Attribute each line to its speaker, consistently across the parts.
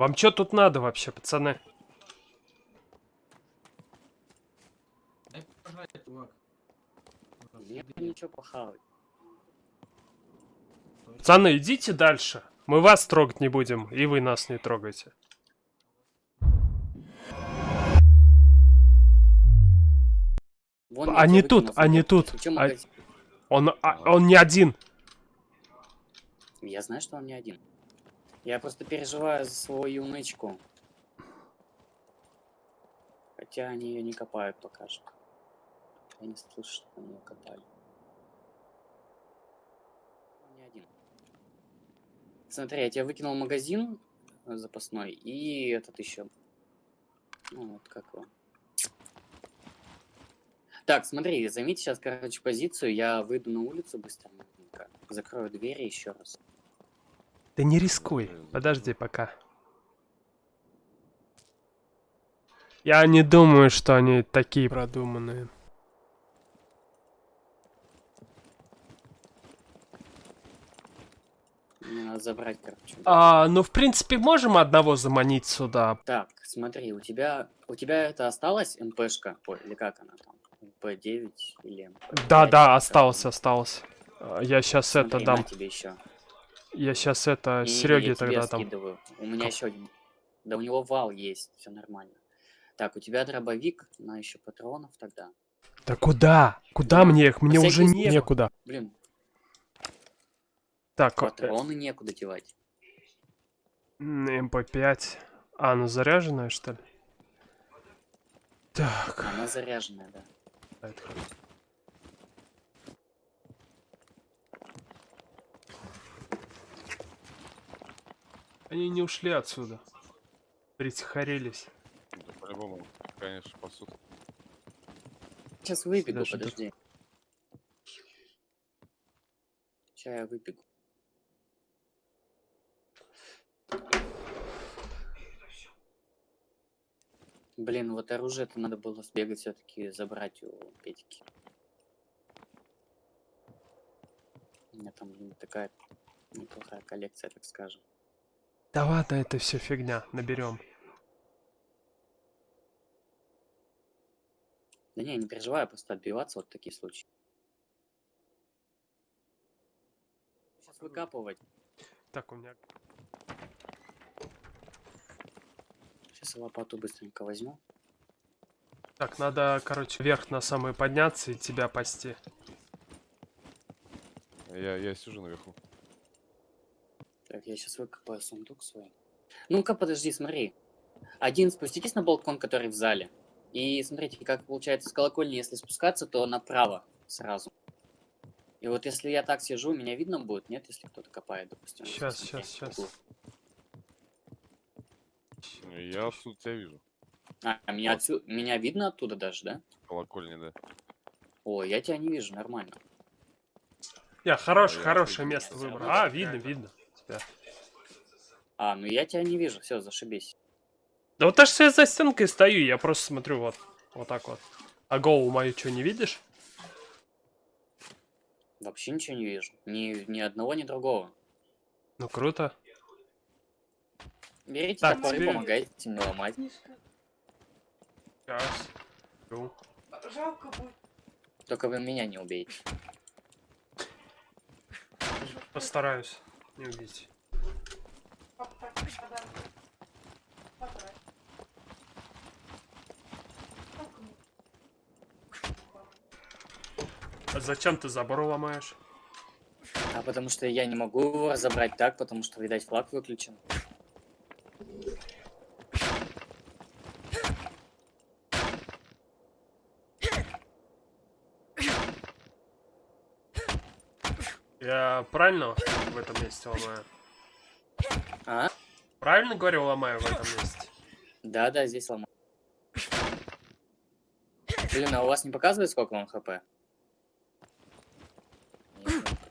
Speaker 1: Вам что тут надо вообще, пацаны?
Speaker 2: Дай пожрать, чувак.
Speaker 3: Нет ничего похавать.
Speaker 1: Пацаны, идите дальше. Мы вас трогать не будем, и вы нас не трогайте.
Speaker 3: Вон
Speaker 1: Они тут,
Speaker 3: выкинул,
Speaker 1: они тут. А-. Он, а, он не один.
Speaker 3: Я знаю, что он не один. Я просто переживаю за свою янычку. Хотя они ее не копают пока что. Я не слышу, что они ее копали. Он не один. Смотри, я тебе выкинул магазин э, запасной и этот еще. Ну, вот как его. Так, смотри, займите сейчас, короче, позицию. Я выйду на улицу быстренько. Закрою двери еще раз.
Speaker 1: Да не рискуй. Подожди пока. Я не думаю, что они такие продуманные.
Speaker 3: Мне надо забрать, короче.
Speaker 1: А, ну, в принципе, можем одного заманить сюда.
Speaker 3: Так, смотри, у тебя у тебя это осталась МПшка? Ой, или как она там? MP9 или MP5?
Speaker 1: Да, да,
Speaker 3: как
Speaker 1: осталось, осталось. Я сейчас
Speaker 3: Смотри,
Speaker 1: это дам.
Speaker 3: тебе еще.
Speaker 1: Я сейчас это
Speaker 3: И
Speaker 1: Сереге тогда дам.
Speaker 3: скидываю. У меня
Speaker 1: Как?
Speaker 3: еще один. Да у него вал есть, все нормально. Так, у тебя дробовик, на еще патронов тогда.
Speaker 1: Да куда? Куда
Speaker 3: Да.
Speaker 1: мне их? Мне
Speaker 3: На
Speaker 1: уже
Speaker 3: случай.
Speaker 1: некуда.
Speaker 3: Блин,
Speaker 1: Так, э,
Speaker 3: патроны некуда девать.
Speaker 1: м, MP5. А, ну заряженная, что ли? Так.
Speaker 3: Она заряженная, да.
Speaker 1: это хорошо. Они не ушли отсюда. Притихарились.
Speaker 4: Да, по-любому, конечно, пасут.
Speaker 3: Сейчас выбегу,
Speaker 1: Даже
Speaker 3: подожди. Сейчас я выбегу. Блин, вот оружие-то надо было сбегать все-таки забрать у Петьки. У меня там блин, такая неплохая коллекция, так скажем.
Speaker 1: Да ладно, это все фигня. Наберем.
Speaker 3: Да не, не переживай, просто отбиваться вот в такие случаи. Сейчас выкапывать.
Speaker 1: Так, у меня...
Speaker 3: Сейчас лопату быстренько возьму.
Speaker 1: Так, надо, короче, вверх на самый подняться и тебя пасти.
Speaker 4: Я, я сижу наверху.
Speaker 3: Так, я сейчас выкопаю сундук свой. Ну-ка, подожди, смотри. Один спуститесь на балкон, который в зале. И смотрите, как получается с колокольни, если спускаться, то направо сразу. И вот если я так сижу, меня видно будет, нет, если кто-то копает, допустим. в
Speaker 1: щас.
Speaker 3: углу.
Speaker 4: Я отсюда тебя вижу.
Speaker 3: А, меня, отсю- меня видно оттуда даже, да?
Speaker 4: Колокольни, да.
Speaker 3: О, я тебя не вижу, нормально.
Speaker 1: Я хорош,
Speaker 4: я
Speaker 1: хорошее
Speaker 4: офигел.
Speaker 1: место выбрал. А, видно, видно. Тебя.
Speaker 3: А, ну я тебя не вижу, все, зашибись.
Speaker 1: Да вот аж я за стенкой стою, я просто смотрю вот. Вот так вот. А голову мою что, не видишь?
Speaker 3: Вообще ничего не вижу. Ни, ни одного, ни другого.
Speaker 1: Ну круто.
Speaker 3: Берите
Speaker 1: Так,
Speaker 3: топор и
Speaker 1: теперь-
Speaker 3: помогайте мне ломать.
Speaker 1: Сейчас. Жду.
Speaker 3: Только вы меня не убейте.
Speaker 1: Постараюсь не убить. А зачем ты забор ломаешь?
Speaker 3: А потому что я не могу его разобрать так, потому что, видать, флаг выключен.
Speaker 1: Я правильно в этом месте ломаю?
Speaker 3: А?
Speaker 1: Правильно говорю, ломаю в этом месте?
Speaker 3: Да, да, здесь ломаю. Блин, а у вас не показывает, сколько вам хп?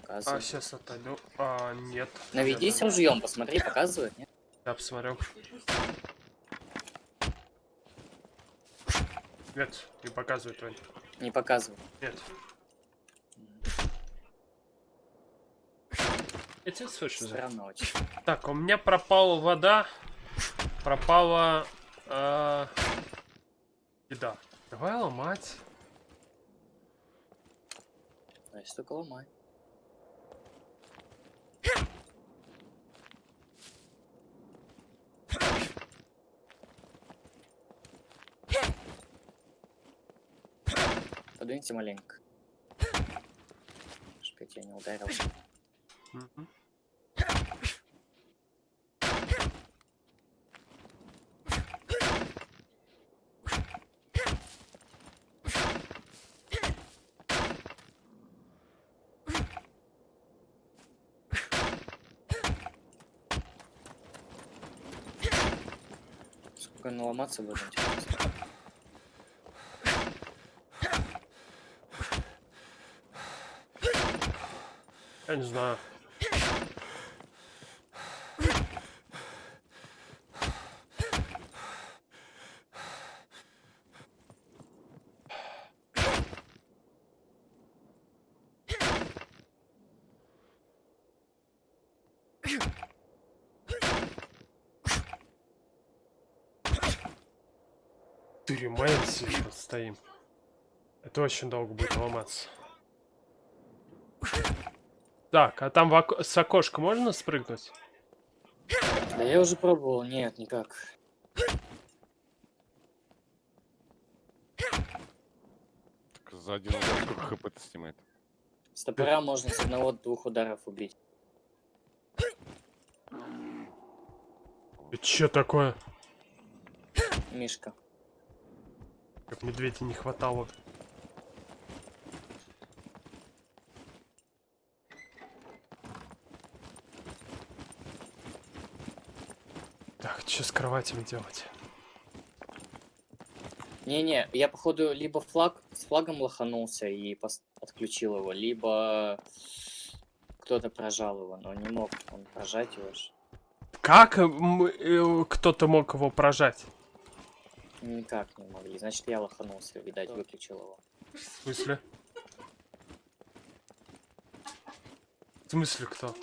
Speaker 1: А, сейчас отойду. А, нет.
Speaker 3: Наведись ружьем, посмотри, показывает, нет?
Speaker 1: Я посмотрю. Нет, не показывает, Вань.
Speaker 3: Не показывает.
Speaker 1: Нет. Я тебя слышу, да.
Speaker 3: Странно очень.
Speaker 1: Так, у меня пропала вода. пропала э, еда. Давай ломать.
Speaker 3: Значит, только ломай. Подвиньте маленько. Чтоб я тебя не ударил.
Speaker 1: Мгм.
Speaker 3: Сколько наломаться будет, интересно.
Speaker 1: Я не знаю. Тюрьмаемся и вот стоим. Это очень долго будет ломаться. Так, а там в око- с окошка можно спрыгнуть?
Speaker 3: Да я уже пробовал, нет, никак.
Speaker 4: Так за один удар сколько хп это снимает?
Speaker 3: С топора можно с одного-двух ударов убить.
Speaker 1: Это чё такое?
Speaker 3: Мишка.
Speaker 1: Как медведя не хватало. Так, что с кроватями делать?
Speaker 3: Не-не, я походу либо флаг с флагом лоханулся и отключил его, либо кто-то прожал его, но не мог он прожать его.
Speaker 1: Как э, кто-то мог его прожать?
Speaker 3: Никак не могли. Значит, я лоханулся, видать, выключил его.
Speaker 1: В смысле? В смысле кто?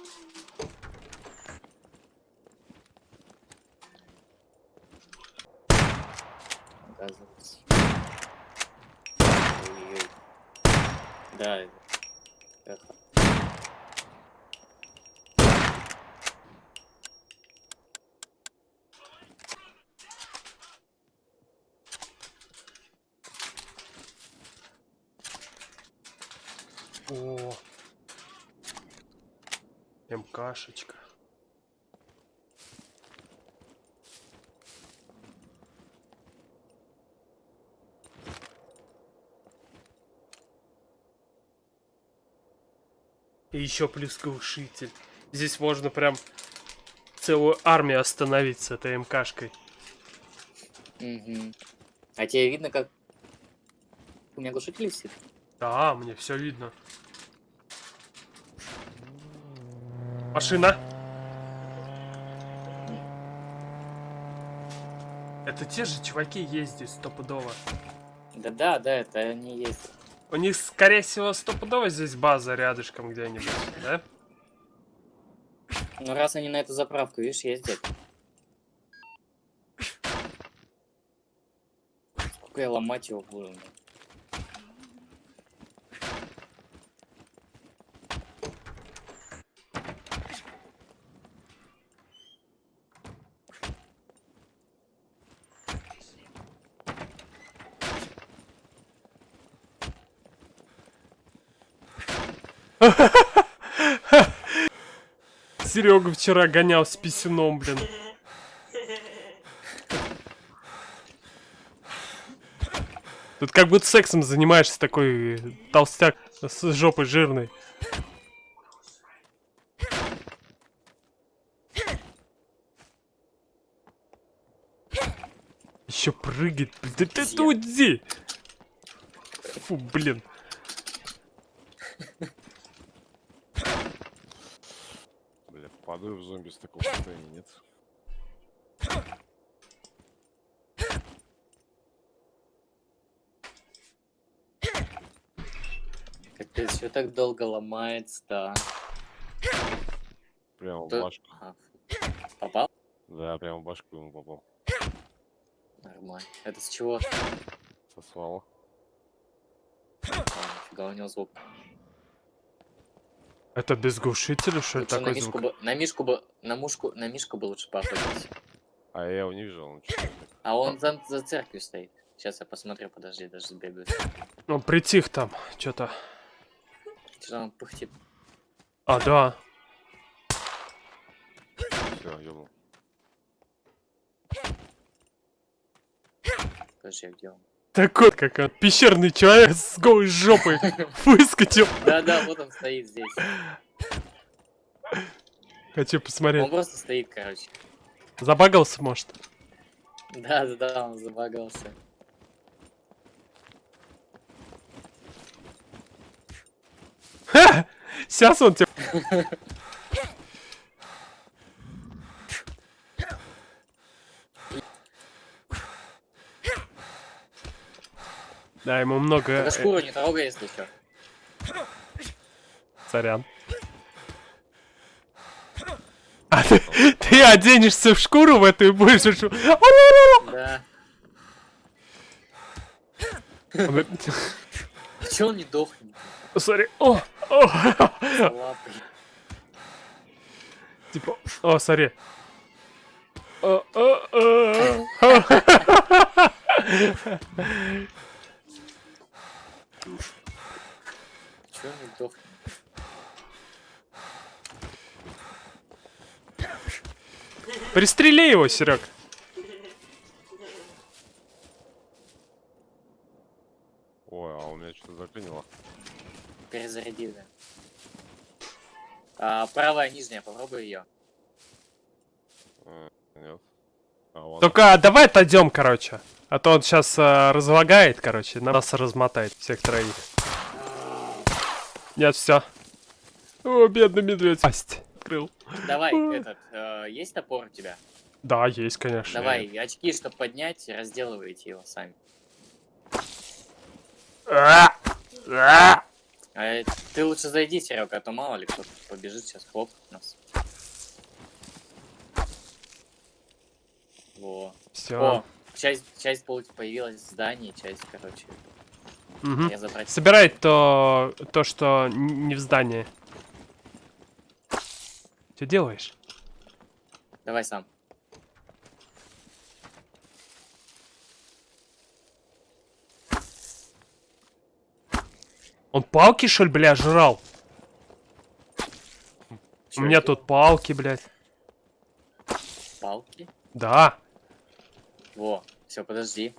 Speaker 3: оказывается. Ой-ой. Да,
Speaker 1: МКшечка. И еще плюс глушитель. Здесь можно прям целую армию остановить с этой МКшкой.
Speaker 3: Мгм. А тебе видно, как у меня глушитель висит?
Speaker 1: Да, мне все видно. Машина. Это те же чуваки ездят стопудово.
Speaker 3: Да-да, да, это они есть.
Speaker 1: У них, скорее всего, стопудово здесь база рядышком где-нибудь, да?
Speaker 3: Ну раз они на эту заправку, видишь, ездят. Сколько я ломать его буду? блин.
Speaker 1: Серега вчера гонял с писюном, блин. Тут как будто сексом занимаешься такой толстяк с жопой жирной. Еще прыгает. Да ты иди. Фу, блин.
Speaker 4: Я в зомби с такого состояния, нет?
Speaker 3: Капец, все так долго ломается, да.
Speaker 4: Прямо в
Speaker 3: Да.
Speaker 4: башку.
Speaker 3: Ага. Попал?
Speaker 4: Да, прямо в башку ему попал.
Speaker 3: Нормально. Это с чего?
Speaker 4: Сосвало.
Speaker 3: А, нифига у него звук.
Speaker 1: Это без глушителя, что ли,
Speaker 3: Лучше на
Speaker 1: такой
Speaker 3: мишку
Speaker 1: звук?
Speaker 3: бы, на мишку бы, на мушку, на мишку бы лучше поохотиться.
Speaker 4: А я его не видел, он
Speaker 3: А он за, за церковью стоит. Сейчас я посмотрю, подожди, даже сбегаю.
Speaker 1: Он притих там, что-то.
Speaker 3: Что он пыхтит?
Speaker 1: А, да.
Speaker 4: Все, ёбнул.
Speaker 3: Подожди, а где он?
Speaker 1: Такой, как он, пещерный человек с голой жопой выскочил.
Speaker 3: Да-да, вот он стоит здесь.
Speaker 1: Хочу
Speaker 3: Он
Speaker 1: посмотреть.
Speaker 3: просто стоит, короче.
Speaker 1: Забагался, может?
Speaker 3: Да-да-да, он забагался.
Speaker 1: Ха! Сейчас он тебе... Да, ему много...
Speaker 3: Только
Speaker 1: э,
Speaker 3: шкуру не трогай, если что.
Speaker 1: Сорян. А ты, ты оденешься в шкуру в эту и будешь... шу-
Speaker 3: Да. А чё он не дохнет?
Speaker 1: Сори. О, о. Типа, о, сори. О, о, о.
Speaker 3: Чё он не дохнет?
Speaker 1: Пристрели его, Серег.
Speaker 4: Ой, а у меня что-то заклинило.
Speaker 3: Перезаряди, да. А, правая нижняя, попробуй ее.
Speaker 4: А, нет. А.
Speaker 1: Только давай отойдем, короче. А то он сейчас разлагает, короче, нас размотает всех троих. Нет, все. О, бедный медведь. Пасть. Открыл.
Speaker 3: Давай, этот, э, есть топор у тебя?
Speaker 1: Да, есть, конечно.
Speaker 3: Давай, очки, чтобы поднять, разделывайте его сами.
Speaker 1: А! А!
Speaker 3: А э, ты лучше зайди, Серега, а то мало ли кто побежит сейчас хлоп нас. Во.
Speaker 1: Все.
Speaker 3: О, часть, часть получ- появилась в здании, часть, короче, я забрать.
Speaker 1: Собирай то, то, что не в здании. Что делаешь?
Speaker 3: Давай сам.
Speaker 1: Он палки, что ли, бля, жрал?
Speaker 3: Чё
Speaker 1: У меня
Speaker 3: это?
Speaker 1: тут палки, блядь.
Speaker 3: палки.
Speaker 1: Да.
Speaker 3: Во, все, подожди.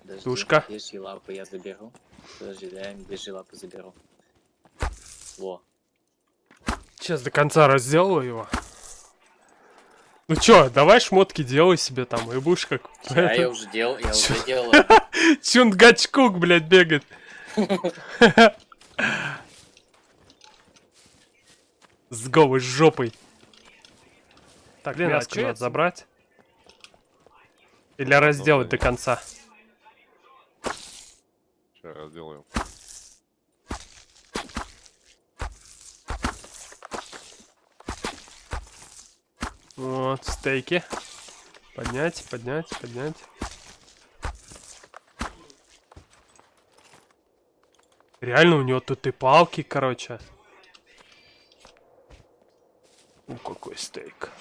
Speaker 3: подожди.
Speaker 1: Тушка.
Speaker 3: Медвежьи лапы я заберу. Подожди, да, я медвежьи лапы заберу. Во.
Speaker 1: Сейчас до конца разделаю его. Ну чё, давай шмотки делай себе там, и будешь как...
Speaker 3: Я, я уже делал, я
Speaker 1: Чё?
Speaker 3: уже делал.
Speaker 1: Чунгачкук, блядь, бегает. С голой жопой. Так,
Speaker 3: Блин, а ц-
Speaker 1: забрать. Или разделать до конца.
Speaker 4: Сейчас разделаем.
Speaker 1: Вот, стейки. Поднять, поднять, поднять. Реально у него тут и палки, короче. Ну какой стейк.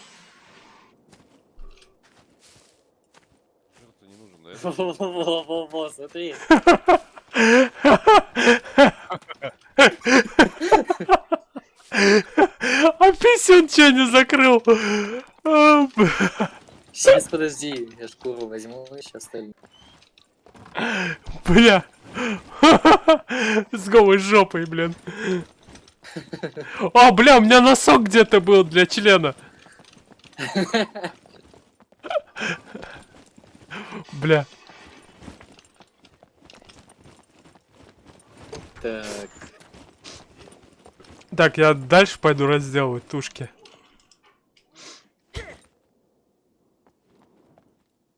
Speaker 4: Не нужен, да?
Speaker 3: Во-во-во, смотри.
Speaker 1: А писюн чё не закрыл?
Speaker 3: Сейчас, подожди, я шкуру возьму, сейчас остальное.
Speaker 1: Бля. С голой жопой, блин. А, бля, у меня носок где-то был для члена. Бля.
Speaker 3: Так,
Speaker 1: Так, я дальше пойду разделывать тушки.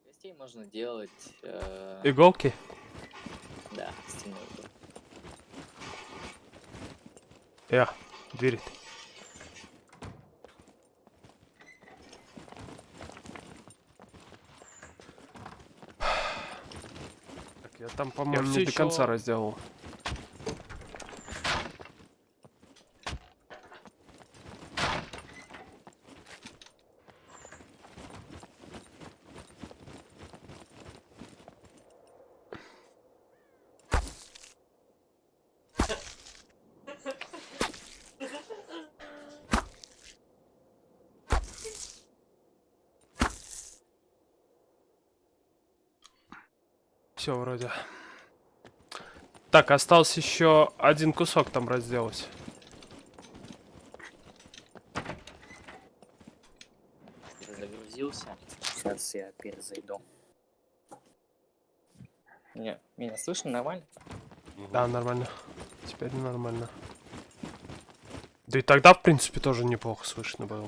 Speaker 3: гостей можно делать... э,
Speaker 1: Иголки?
Speaker 3: Да, да.
Speaker 1: Я. Дверь. Я там, по-моему, не до конца разделал. Все вроде. Так, остался еще один кусок там разделать.
Speaker 3: Загрузился. Сейчас я перезайду.
Speaker 5: Не, меня слышно нормально?
Speaker 1: Да, нормально. Теперь нормально. Да и тогда, в принципе, тоже неплохо слышно было.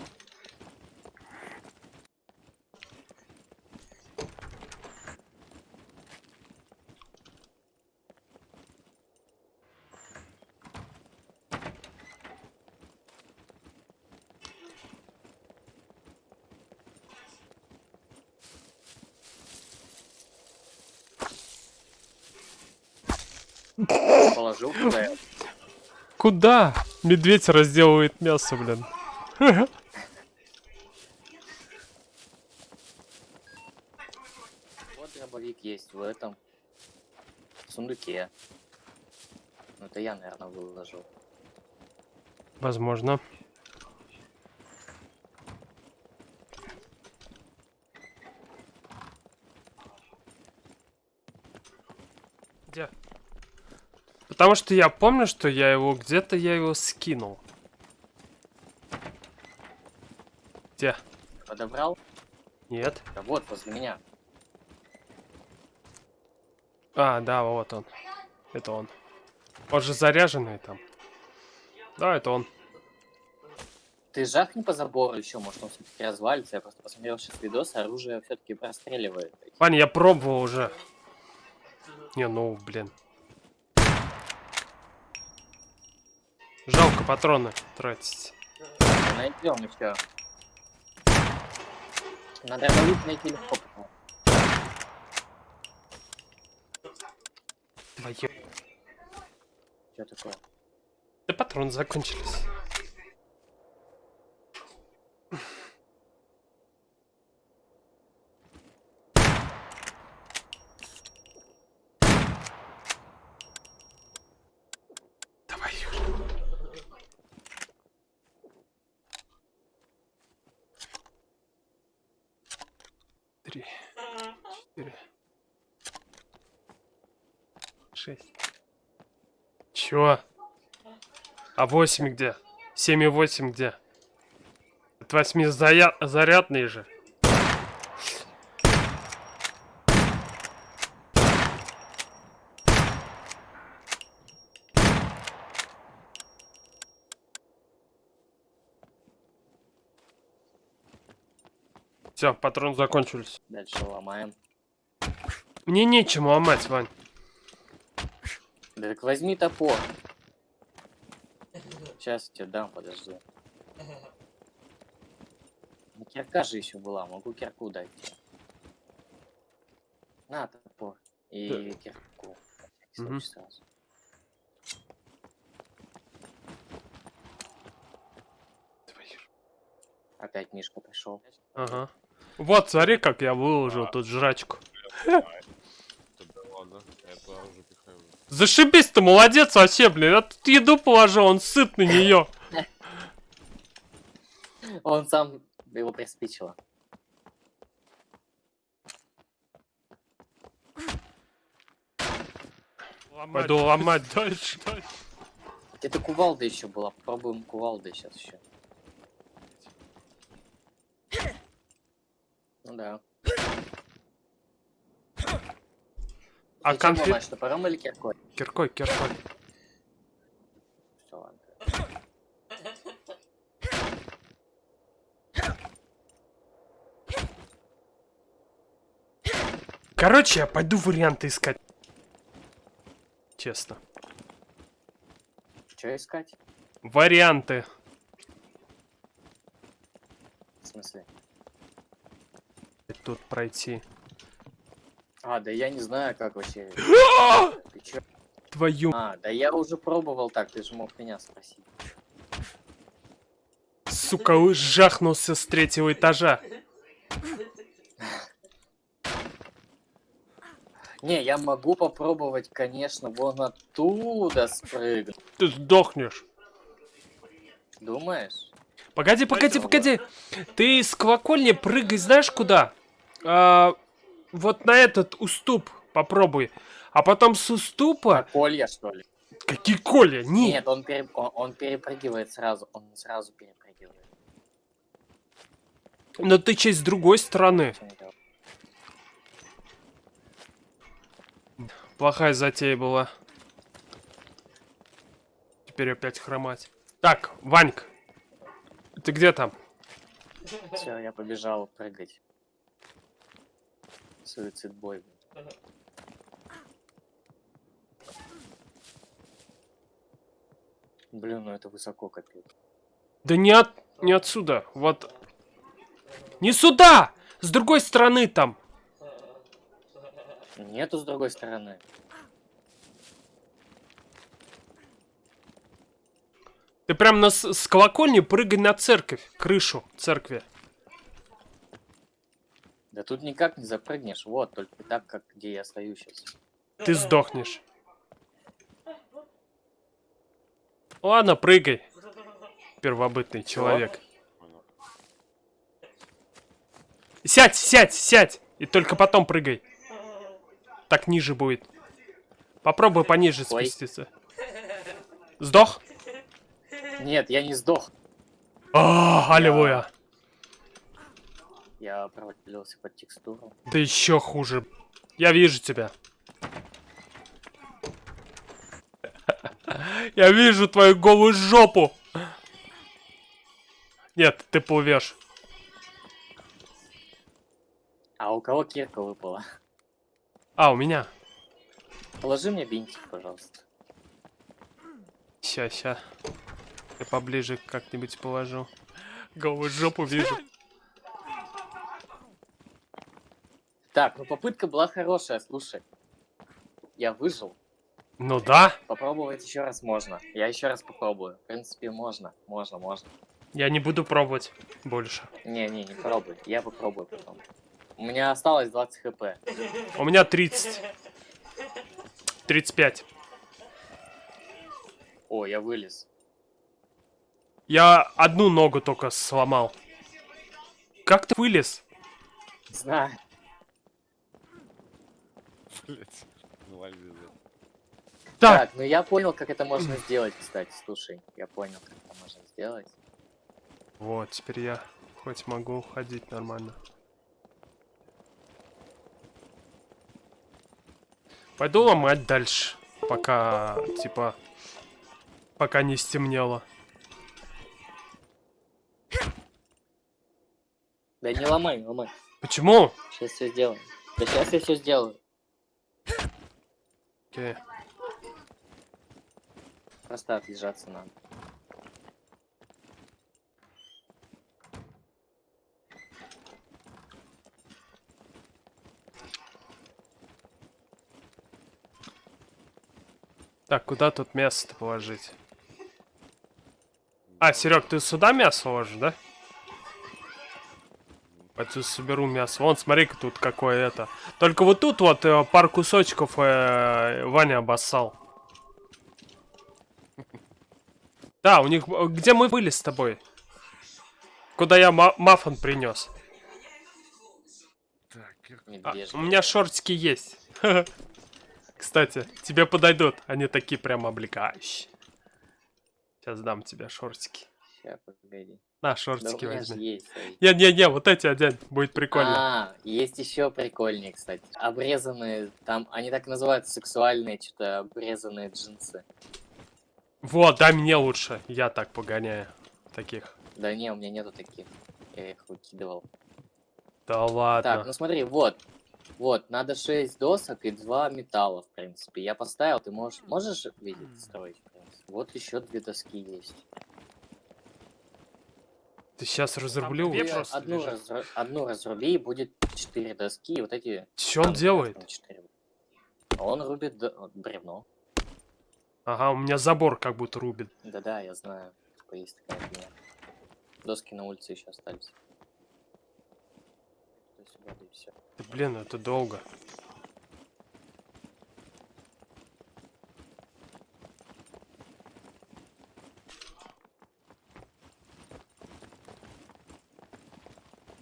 Speaker 3: Положил туда.
Speaker 1: Куда? Медведь разделывает мясо, блин.
Speaker 3: Вот дробовик есть в этом сундуке. Ну, это я, наверное, выложил.
Speaker 1: Возможно. Где? Потому что я помню, что я его где-то я его скинул. Где?
Speaker 3: Подобрал?
Speaker 1: Нет.
Speaker 3: Да вот, возле меня.
Speaker 1: А, да, вот он. Это он. Он же заряженный там. Да, это он.
Speaker 3: Ты жахни по забору еще, может он все-таки развалится. Я просто посмотрел сейчас видос, оружие все-таки простреливает.
Speaker 1: Ваня, я пробовал уже. Не, ну, блин. Жалко патроны тратить.
Speaker 3: Найдем еще. Надо дробовик найти легко. потом.
Speaker 1: Твою.
Speaker 3: Что такое?
Speaker 1: Да патроны закончились. Три, четыре, шесть. Чё? А 8 где? 7 и 8 где? От 8 заря... зарядный же. Все, патроны закончились.
Speaker 3: Дальше ломаем.
Speaker 1: Мне нечем ломать, Вань.
Speaker 3: Да так возьми топор. Сейчас тебе дам, подожди. Ну, Кирка же еще была, могу кирку дать тебе. На топор. И кирку. Всякий
Speaker 1: Мгм.
Speaker 3: случай сразу. Опять Мишка пришел.
Speaker 1: Ага. Вот, смотри, как я выложил тут жрачку. Зашибись ты, молодец вообще, блин. Я тут еду положил, он сыт на нее.
Speaker 3: Он сам его приспичило.
Speaker 1: Пойду ломать дальше.
Speaker 3: Это кувалда еще была. Попробуем кувалды сейчас еще. Да.
Speaker 1: А
Speaker 3: Ты
Speaker 1: конфет...
Speaker 3: ломаешь, топором или киркой?
Speaker 1: Киркой, киркой.
Speaker 3: Всё, ладно.
Speaker 1: Короче, я пойду варианты искать. Честно.
Speaker 3: Что искать?
Speaker 1: Варианты.
Speaker 3: В смысле?
Speaker 1: Тут пройти.
Speaker 3: А, да я не знаю, как вообще. Ты чё?
Speaker 1: Твою...
Speaker 3: А, да я уже пробовал так, ты же мог меня спросить.
Speaker 1: Сука, жахнулся с третьего этажа.
Speaker 3: Не, я могу попробовать, конечно, вон оттуда спрыгнуть.
Speaker 1: Ты сдохнешь.
Speaker 3: Думаешь?
Speaker 1: Погоди, погоди, погоди. Ты с колокольни прыгай, знаешь куда? А, вот на этот уступ попробуй. А потом с уступа...
Speaker 3: Колья, что ли?
Speaker 1: Какие коля? Не.
Speaker 3: Нет, он, пере- он, он перепрыгивает сразу. Он сразу перепрыгивает.
Speaker 1: Но ты честь с другой стороны. Плохая затея была. Теперь опять хромать. Так, Ваньк. Ты где там?
Speaker 3: Все, я побежал прыгать. Суицид бой. Блин, ну это высоко капец.
Speaker 1: Да не от... не отсюда. Вот. Не сюда! С другой стороны там.
Speaker 3: Нету с другой стороны.
Speaker 1: Ты прям на, с, с колокольни прыгай на церковь. Крышу церкви.
Speaker 3: Да тут никак не запрыгнешь. Вот, только так, как где я стою сейчас.
Speaker 1: Ты сдохнешь. Ладно, прыгай. Первобытный человек. Сядь, сядь, сядь. И только потом прыгай. Так ниже будет. Попробуй пониже
Speaker 3: Ой.
Speaker 1: спуститься. Сдох?
Speaker 3: Нет, я не сдох.
Speaker 1: А, аллилуйя.
Speaker 3: Я провалился под текстуру.
Speaker 1: Да еще хуже. Я вижу тебя. Я вижу твою голую жопу. Нет, ты плывешь.
Speaker 3: А у кого кирка выпала?
Speaker 1: А, у меня.
Speaker 3: Положи мне бинтик, пожалуйста.
Speaker 1: Ща, ща. Я поближе как-нибудь положу. Голую жопу вижу.
Speaker 3: Так, ну попытка была хорошая, слушай. Я выжил.
Speaker 1: Ну да.
Speaker 3: Попробовать еще раз можно. Я еще раз попробую. В принципе, можно. Можно, можно.
Speaker 1: Я не буду пробовать больше.
Speaker 3: Не-не, не пробуй. Я попробую потом. У меня осталось 20 хп.
Speaker 1: У меня 30. 35.
Speaker 3: О, я вылез.
Speaker 1: Я одну ногу только сломал. Как ты вылез?
Speaker 3: Знаю.
Speaker 4: Блять.
Speaker 1: Так,
Speaker 3: Так, ну я понял, как это можно сделать, кстати. Слушай, я понял, как это можно сделать.
Speaker 1: вот, теперь я хоть могу ходить нормально. Пойду ломать дальше, пока, типа, пока не стемнело.
Speaker 3: Да не ломай, не ломай.
Speaker 1: Почему?
Speaker 3: Сейчас все сделаем. Да сейчас я все сделаю.
Speaker 1: Окей.
Speaker 3: Просто отлежаться надо.
Speaker 1: Так, куда тут мясо положить? А, Серег, ты сюда мясо ложишь, да? Пойду соберу мясо. Вон, смотри-ка тут какое это. Только вот тут вот э, пар кусочков э, Ваня обоссал. Да, у них... э, Где мы были с тобой? Куда я ма- маффин принес. А, у меня шортики есть. Кстати, тебе подойдут. Они такие прям облегающие. Сейчас дам тебе шортики.
Speaker 3: Ща, погоди.
Speaker 1: На,
Speaker 3: Да
Speaker 1: шортики
Speaker 3: же
Speaker 1: возьми. Не-не-не, вот эти одень, будет прикольно.
Speaker 3: А, есть еще прикольнее, кстати. Обрезанные, там, они так называются, сексуальные, что-то обрезанные джинсы.
Speaker 1: Вот, дай мне лучше. Я так погоняю. Таких.
Speaker 3: Да не, у меня нету таких. Я их выкидывал.
Speaker 1: Да ладно.
Speaker 3: Так, ну смотри, вот. Вот, надо 6 досок и 2 металла, в принципе. Я поставил, ты можешь, можешь видеть, строить. Вот еще две доски есть.
Speaker 1: Ты сейчас разрублю.
Speaker 3: Ты
Speaker 1: просто
Speaker 3: одну,
Speaker 1: лежат.
Speaker 3: разру- одну разруби, и будет 4 доски, и вот эти...
Speaker 1: Что он делает?
Speaker 3: на четыре. Он рубит д- вот бревно.
Speaker 1: Ага, у меня забор как будто рубит.
Speaker 3: Да-да, я знаю. Типа есть такая фигня. Доски на улице еще остались. Сюда. Да,
Speaker 1: блин, это долго.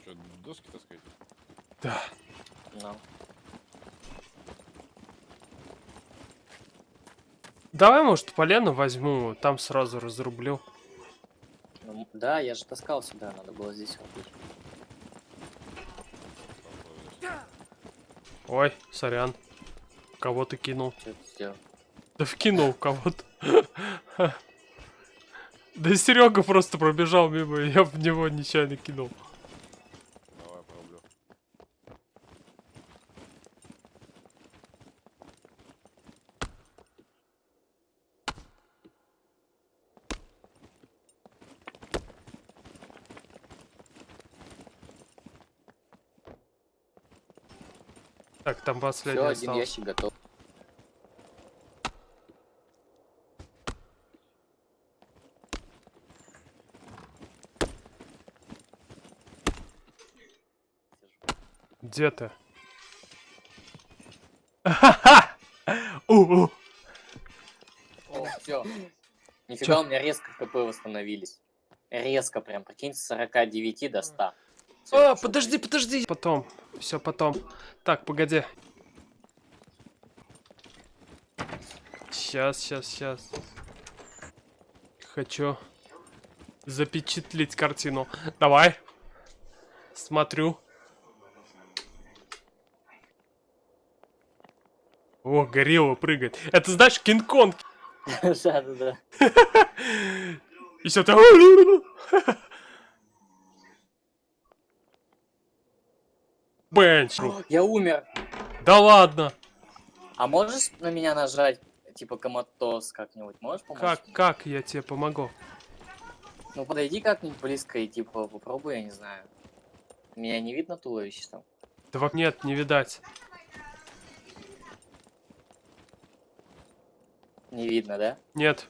Speaker 4: Что, доски таскать?
Speaker 1: Да.
Speaker 3: Ну,
Speaker 1: Давай, может, полену возьму, там сразу разрублю.
Speaker 3: ну, да, я же таскал сюда, надо было здесь рубить.
Speaker 1: Ой, сорян. Кого ты кинул?
Speaker 3: Что?
Speaker 1: Да вкинул кого-то. Да Серега просто пробежал мимо, и я в него нечаянно кинул.
Speaker 4: Давай, порублю.
Speaker 1: Так, там
Speaker 3: Все,
Speaker 1: последний
Speaker 3: один
Speaker 1: остался.
Speaker 3: ящик готов.
Speaker 1: Где ты? У-у.
Speaker 3: О, все. Нифига, у меня резко КП восстановились. Резко прям, прикинь, с 49 до 100. Всё,
Speaker 1: А, подожди, подожди. Потом. Все потом. Так, погоди. Сейчас, сейчас, сейчас. Хочу запечатлеть картину. Давай. Смотрю. О, горилла прыгает. Это знаешь, Кинг-Конг.
Speaker 3: Да-да-да.
Speaker 1: И все ты... Бенч.
Speaker 3: Я умер.
Speaker 1: Да ладно.
Speaker 3: А можешь на меня нажать, типа, коматоз как-нибудь? Можешь помочь?
Speaker 1: Как, как я тебе помогу?
Speaker 3: Ну, подойди как-нибудь близко и, типа, попробуй, я не знаю. Меня не видно туловище там?
Speaker 1: Да во- нет, не видать.
Speaker 3: Не видно, да?
Speaker 1: Нет.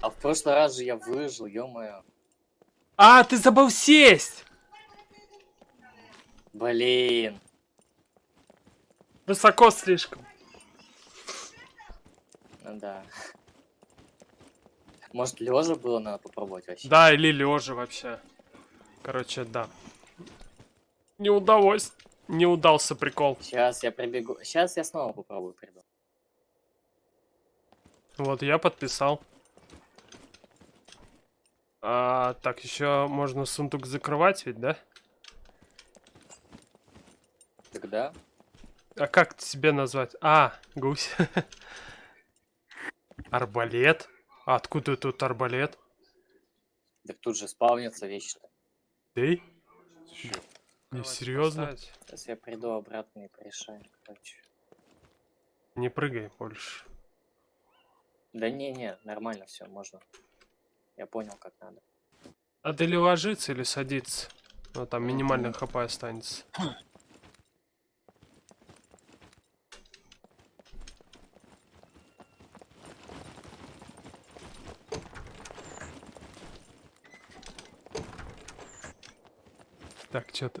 Speaker 3: А в прошлый раз же я выжил, ё-моё.
Speaker 1: А, ты забыл сесть!
Speaker 3: Блин.
Speaker 1: Высоко слишком.
Speaker 3: Ну да. Может, лежа было надо попробовать вообще?
Speaker 1: Да, или лежа вообще. Короче, да. Не удалось. Не удался прикол.
Speaker 3: Сейчас я прибегу. Сейчас я снова попробую приду.
Speaker 1: Вот, я подписал. А, так, еще можно сундук закрывать ведь, да?
Speaker 3: Тогда?
Speaker 1: А как тебе назвать? А, гусь. Арбалет? А откуда тут арбалет?
Speaker 3: Так тут же спавнится вещи-то.
Speaker 1: Ты? Не серьезно?
Speaker 3: Сейчас я приду обратно и порешаем, короче.
Speaker 1: Не прыгай больше.
Speaker 3: Да не-не, нормально все, можно. Я понял, как надо.
Speaker 1: А ты или ложиться, или садиться? Ну, там минимальный хп останется. Так, что-то...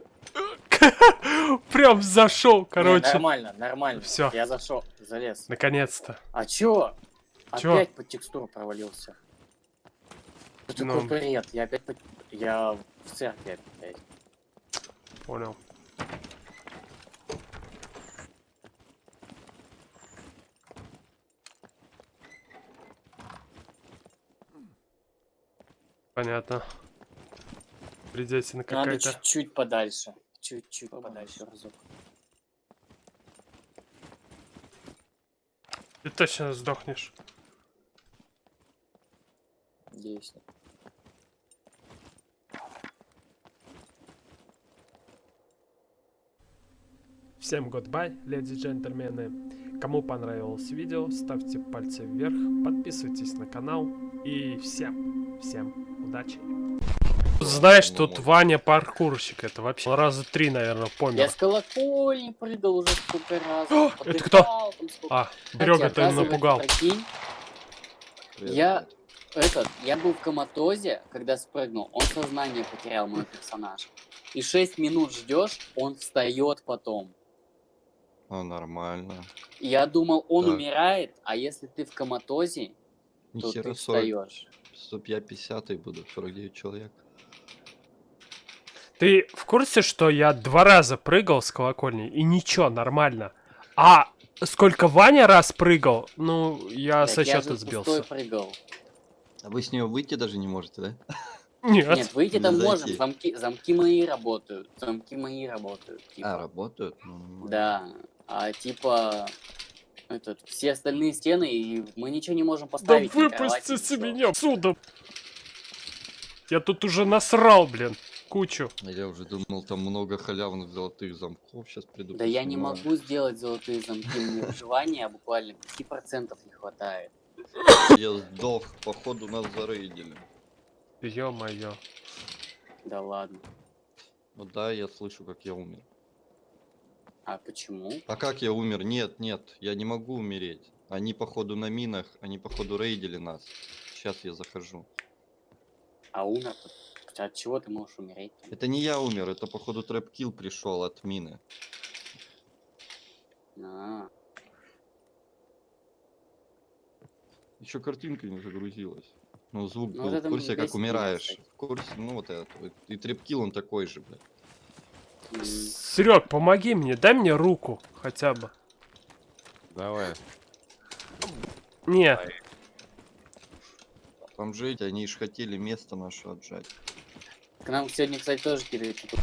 Speaker 1: Прям зашел,
Speaker 3: Не,
Speaker 1: короче.
Speaker 3: нормально, нормально.
Speaker 1: Всё.
Speaker 3: Я зашел, залез.
Speaker 1: Наконец-то.
Speaker 3: А чё?
Speaker 1: Чё?
Speaker 3: Опять под текстуру провалился. Что
Speaker 1: Ну.
Speaker 3: такой бред? Я опять под... Я в церкви опять.
Speaker 1: Понял. Понятно. Придется на
Speaker 3: Надо
Speaker 1: какая-то...
Speaker 3: чуть-чуть подальше. Чуть-чуть подальше разок.
Speaker 1: Ты точно сдохнешь.
Speaker 3: Надеюсь.
Speaker 1: Всем goodbye, леди и джентльмены. Кому понравилось видео, ставьте пальцы вверх, подписывайтесь на канал и всем, всем удачи. Знаешь,
Speaker 4: Ну,
Speaker 1: тут. Ваня паркурщик, это вообще раза три, наверное,
Speaker 3: Я
Speaker 1: помер.
Speaker 3: с колокольни прыгал уже сколько раз.
Speaker 1: О, это кто?
Speaker 3: сколько.
Speaker 1: А, Берега ты напугал.
Speaker 3: прикинь, Я- этот, я был в коматозе, когда спрыгнул, он сознание потерял, мой персонаж. И 6 минут ждешь, он встает потом.
Speaker 6: А, нормально.
Speaker 3: Я думал, он
Speaker 6: Так.
Speaker 3: умирает, а если ты в коматозе, то
Speaker 6: Нихера
Speaker 3: ты
Speaker 6: 40,
Speaker 3: встаешь.
Speaker 6: чтоб я 50 буду, 49 человек.
Speaker 1: Ты в курсе, что я два раза прыгал с колокольни, и ничего, нормально. А сколько Ваня раз прыгал, ну, я
Speaker 3: Блядь,
Speaker 1: со
Speaker 3: я
Speaker 1: счета
Speaker 3: пустой
Speaker 1: сбился.
Speaker 3: прыгал.
Speaker 6: А вы с нее выйти даже не можете, да?
Speaker 1: Нет.
Speaker 3: Нет, выйти там можем, замки, замки мои работают, замки мои работают. типа.
Speaker 6: А, работают? Ну.
Speaker 3: Да, а типа этот, все остальные стены, и мы ничего не можем
Speaker 1: Да
Speaker 3: поставить. кровати,
Speaker 1: выпустите меня отсюда. Я тут уже насрал, блин, кучу.
Speaker 6: А Я уже думал, там много халявных золотых замков сейчас приду.
Speaker 3: Да я не могу сделать золотые замки, мне выживания буквально 5% не хватает.
Speaker 6: Я сдох, походу нас зарейдили.
Speaker 1: Ё-моё.
Speaker 3: Да ладно.
Speaker 6: Ну да, я слышу, как я умер.
Speaker 3: А почему?
Speaker 6: А как я умер? Нет, нет, я не могу умереть. Они походу на минах, они походу рейдили нас. Сейчас я захожу.
Speaker 3: А умер От чего ты можешь умереть?
Speaker 6: Это не я умер, это походу trap kill пришел от мины.
Speaker 3: А,
Speaker 6: Еще картинка не загрузилась. Ну, звук
Speaker 3: Ну,
Speaker 6: был
Speaker 3: вот
Speaker 6: в курсе, как умираешь.
Speaker 3: кстати.
Speaker 6: В курсе, ну вот это. И trap kill он такой же, блядь.
Speaker 1: Серег, помоги мне, дай мне руку хотя бы.
Speaker 4: Давай.
Speaker 1: Не,
Speaker 6: Там жить, они ж хотели место наше отжать.
Speaker 3: К нам сегодня, кстати, тоже типа,